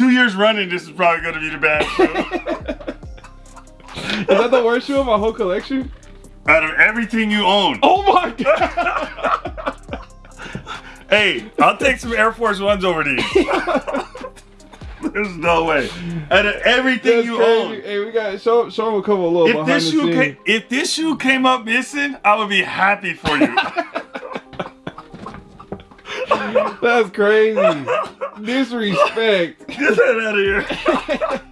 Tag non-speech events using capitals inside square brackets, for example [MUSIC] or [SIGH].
two years running, this is probably gonna be the best shoe. [LAUGHS] Is that the worst shoe in my whole collection? Out of everything you own. Oh my [LAUGHS] god! Hey, I'll take some Air Force Ones over these. [LAUGHS] There's no way. Out of everything That's you crazy. own. Hey, we got show show them a couple of little If behind this the shoe came, if this shoe came up missing, I would be happy for you. That's crazy. Disrespect. [LAUGHS] Get that out of here. [LAUGHS]